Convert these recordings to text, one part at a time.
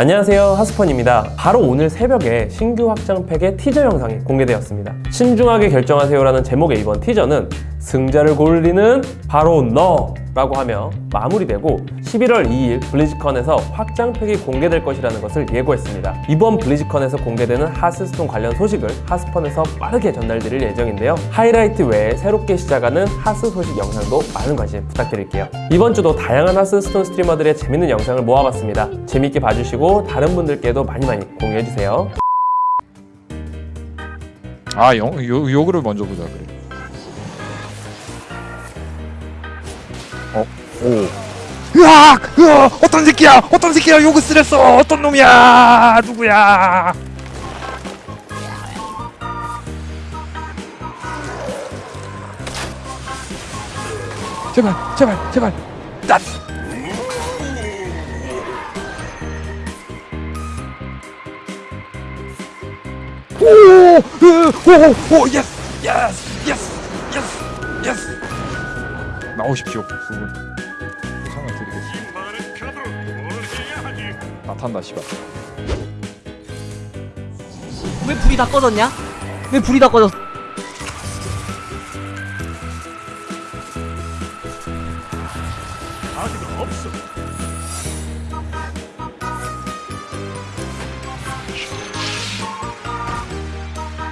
안녕하세요 하스펀입니다. 바로 오늘 새벽에 신규 확장팩의 티저 영상이 공개되었습니다. 신중하게 결정하세요라는 제목의 이번 티저는 승자를 고르리는 바로 너 라고 하며 마무리되고 11월 2일 블리즈컨에서 확장팩이 공개될 것이라는 것을 예고했습니다. 이번 블리즈컨에서 공개되는 하스스톤 관련 소식을 하스펀에서 빠르게 전달드릴 예정인데요. 하이라이트 외에 새롭게 시작하는 하스 소식 영상도 많은 관심 부탁드릴게요. 이번 주도 다양한 하스스톤 스트리머들의 재밌는 영상을 모아봤습니다. 재밌게 봐주시고 다른 분들께도 많이 많이 공유해주세요. 아, 영, 요, 요거를 먼저 보자 그래. 오. 으악! 으악! 어떤 새끼야! 어떤 새끼야! 요거 쓰랬어! 어떤 놈이야! 누구야! 제발, 제발, 제발. 딱. 오! 으, 오! 오! 예스! 예스! 예스! 예스! 나오십시오. 두분 나 탄다, 씨발. 왜 불이 다 꺼졌냐? 왜 불이 다 꺼졌어?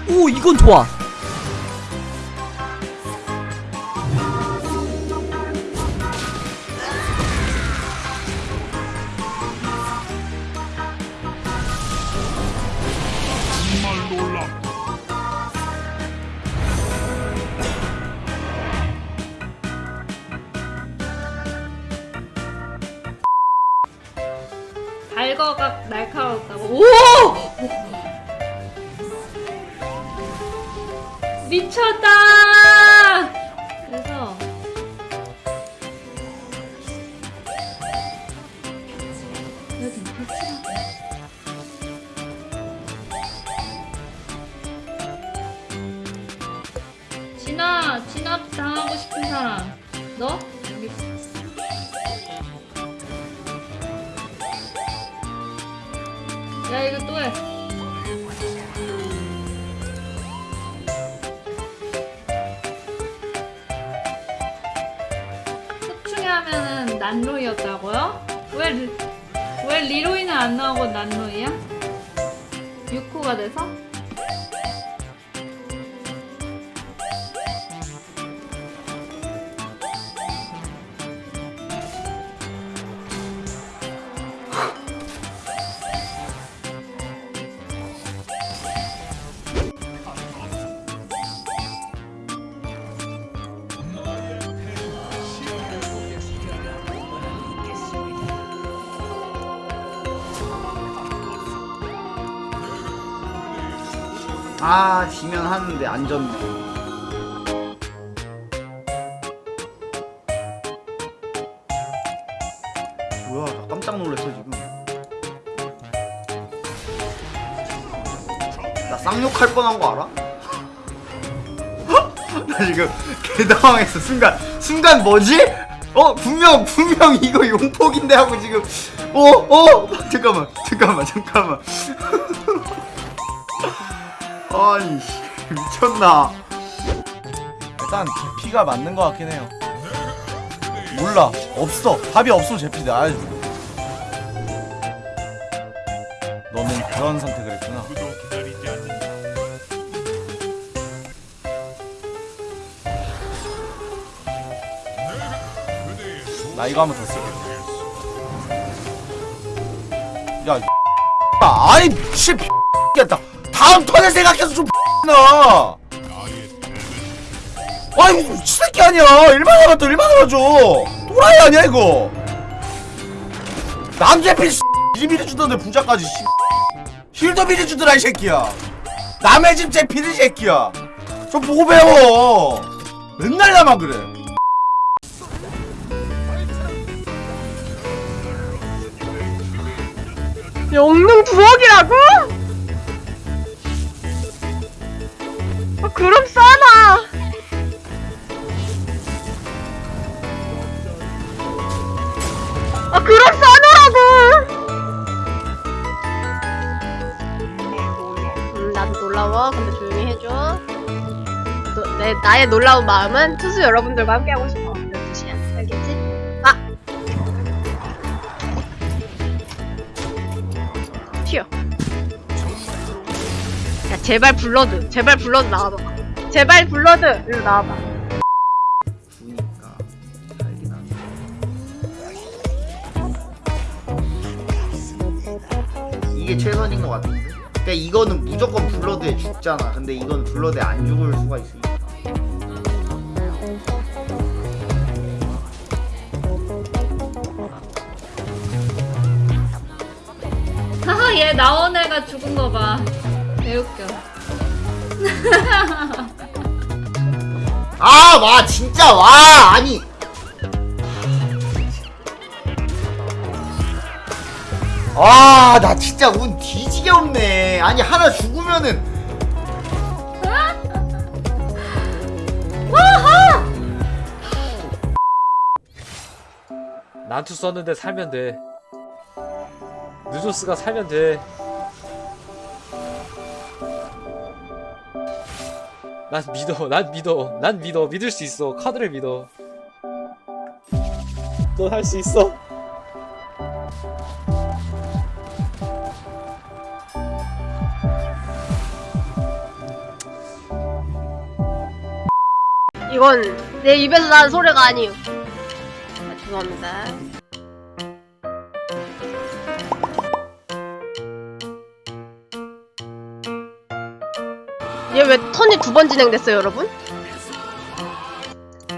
오 이건 좋아 달거가 날카로웠다고. 오! 미쳤다! 그래서 여기 미쳤다. 진아, 진압 당하고 싶은 사람. 너? 이거 또 해. 속충해 하면은 난로이였다고요? 왜, 리- 왜 리로이는 안 나오고 난로이야? 6호가 돼서? 아 지면 하는데 안 졌네 뭐야 나 깜짝 놀랐어 지금. 나 쌍욕할 뻔한 거 알아? 나 지금 개당황했어 순간. 순간 뭐지? 어 분명 분명 이거 용폭인데 하고 지금. 어어? 잠깐만 잠깐만 잠깐만 아니 씨, 미쳤나 일단 제피가 맞는 것 같긴 해요. 몰라 없어 답이 없어 제피다. 아, 너는 그런 선택을 했구나. 나 이거 한번 더 쓸게. 야, 이 아이 씨, 겠다. 다음 턴을 생각해서 좀 나. 아이 이거 새끼 아니야. 얼마나 남았다 얼마나 남아줘. 또라이 아니야 이거. 남제필 이 미리 주던데 부자까지 씨. 힐도 미리 주더라 이 새끼야. 남의 집 제필이 새끼야. 좀 보고 배워. 맨날 나만 그래. 영능 부엌이라고? 그래 싸느라고. 음 나도 놀라워. 근데 조용히 해줘. 너, 내, 나의 놀라운 마음은 투수 여러분들과 함께하고 싶어. 12시야. 알겠지? 아! 튀어. 야 제발 blood. 제발 blood 나와봐. 제발 blood! 일로 나와봐. 이게 최선인 것 같은데? 그러니까 이거는 무조건 blood에 죽잖아. 근데 이건 blood에 안 죽을 수가 있으니까. 하하 얘 나온 애가 죽은 거봐 개웃겨 아, 와, 진짜, 와, 아니. 아, 나 진짜 운 뒤지게 없네. 아니, 하나 죽으면은. 난투 썼는데 살면 돼. 누조스가 살면 돼. 난 믿어, 난 믿어, 난 믿어, 믿을 수 있어. 카드를 믿어. 넌 할 수 있어. 이건 내 입에서 나는 소리가 아니에요. 아, 죄송합니다. 얘 왜 턴이 두 번 진행됐어요, 여러분?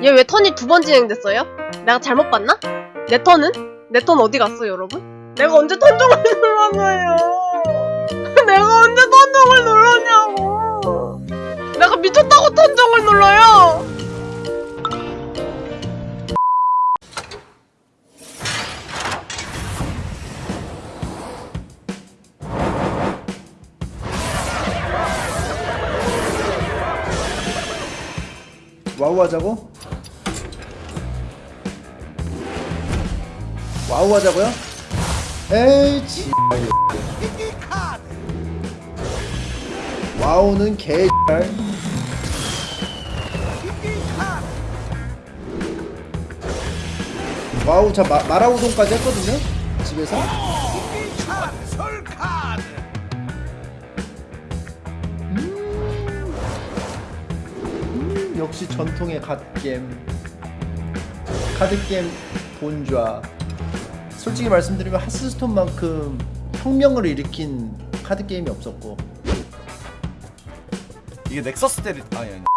얘 왜 턴이 두 번 진행됐어요? 내가 잘못 봤나? 내 턴은? 내 턴 어디 갔어요, 여러분? 내가 언제 턴종을 눌렀어요? 내가 언제 턴종을 눌렀냐고! 내가 미쳤다고 턴종을 눌러요! 와우 하자고? 와우 하자고요? 에이 지 WoW는 개 WoW 저 마, 마라우동까지 했거든요? 집에서 역시 전통의 갓겜 카드게임 본좌. 솔직히 말씀드리면 Hearthstone만큼 혁명을 일으킨 카드게임이 없었고. 이게 넥서스 때리 아니 아니